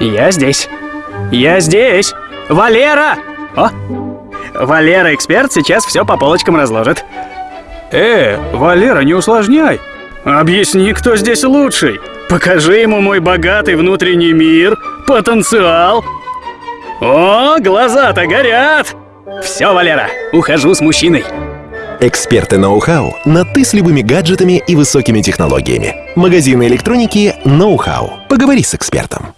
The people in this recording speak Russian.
Я здесь. Я здесь. Валера! О! Валера, эксперт, сейчас все по полочкам разложит. Э, Валера, не усложняй. Объясни, кто здесь лучший. Покажи ему мой богатый внутренний мир, потенциал. О, глаза-то горят! Все, Валера, ухожу с мужчиной. Эксперты ноу-хау на «ты» с любыми гаджетами и высокими технологиями. Магазины электроники «Ноу-хау». Поговори с экспертом.